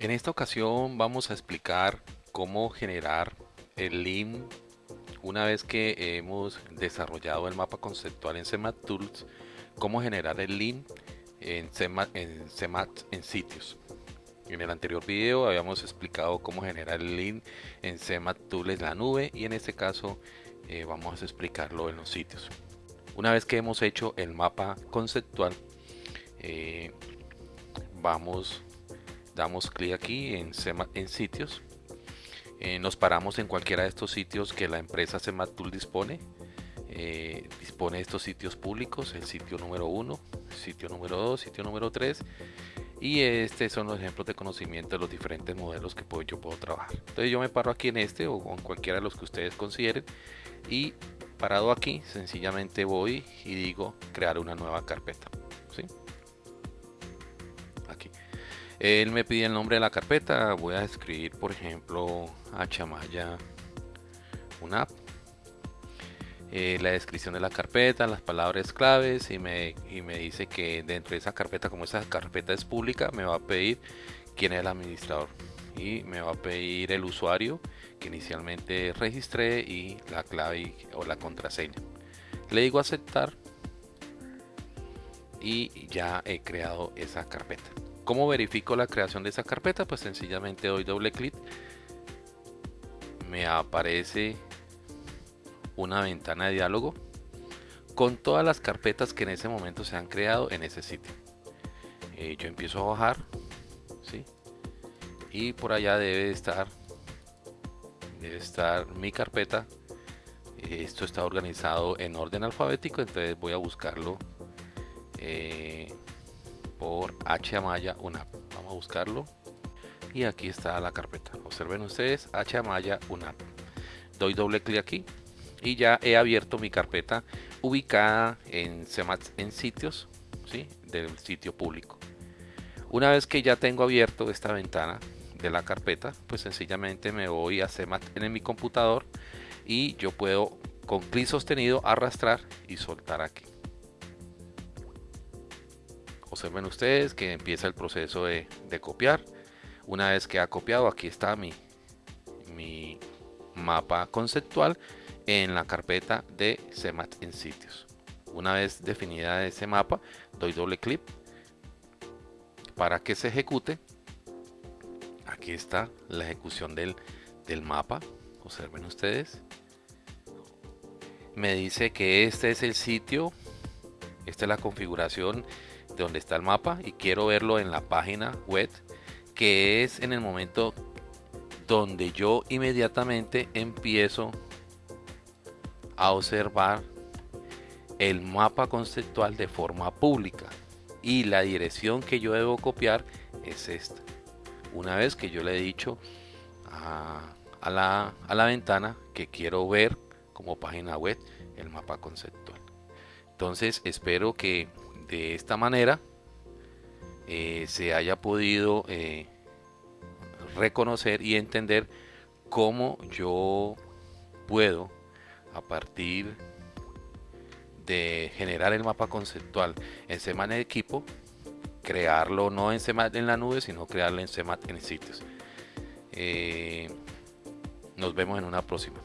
En esta ocasión vamos a explicar cómo generar el link una vez que hemos desarrollado el mapa conceptual en CMAT Tools, cómo generar el link en CMAT en, en sitios. En el anterior video habíamos explicado cómo generar el link en CMAT Tools en la nube y en este caso eh, vamos a explicarlo en los sitios. Una vez que hemos hecho el mapa conceptual, eh, vamos damos clic aquí en, en sitios. Eh, nos paramos en cualquiera de estos sitios que la empresa Sematool dispone. Eh, dispone de estos sitios públicos el sitio número 1 sitio número 2 sitio número 3 y este son los ejemplos de conocimiento de los diferentes modelos que yo puedo trabajar. Entonces yo me paro aquí en este o en cualquiera de los que ustedes consideren. Y parado aquí sencillamente voy y digo crear una nueva carpeta ¿sí? Él me pide el nombre de la carpeta. Voy a escribir, por ejemplo, a Chamaya una app. Eh, la descripción de la carpeta, las palabras claves y me, y me dice que dentro de esa carpeta, como esa carpeta es pública, me va a pedir quién es el administrador y me va a pedir el usuario que inicialmente registré y la clave o la contraseña. Le digo aceptar y ya he creado esa carpeta. ¿Cómo verifico la creación de esa carpeta? Pues sencillamente doy doble clic. Me aparece una ventana de diálogo con todas las carpetas que en ese momento se han creado en ese sitio. Eh, yo empiezo a bajar, ¿sí? Y por allá debe estar, debe estar mi carpeta. Esto está organizado en orden alfabético, entonces voy a buscarlo. Eh, por Amaya UNAP. Vamos a buscarlo. Y aquí está la carpeta. Observen ustedes Amaya UNAP. Doy doble clic aquí y ya he abierto mi carpeta ubicada en CEMAT en sitios ¿sí? del sitio público. Una vez que ya tengo abierto esta ventana de la carpeta, pues sencillamente me voy a CEMAT en mi computador y yo puedo con clic sostenido arrastrar y soltar aquí observen ustedes que empieza el proceso de, copiar. Una vez que ha copiado aquí está mi, mi mapa conceptual en la carpeta de CMAT en sitios. Una vez definida ese mapa doy doble clic para que se ejecute. Aquí está la ejecución del, del mapa. Observen ustedes. Me dice que este es el sitio esta es la configuración donde está el mapa y quiero verlo en la página web que es en el momento donde yo inmediatamente empiezo a observar el mapa conceptual de forma pública. Y la dirección que yo debo copiar es esta. Una vez que yo le he dicho a, a la ventana que quiero ver como página web el mapa conceptual entonces espero que de esta manera eh, se haya podido eh, reconocer y entender cómo yo puedo a partir de generar el mapa conceptual en Semana de equipo crearlo no en en la nube sino crearlo en Semana en sitios. Eh, nos vemos en una próxima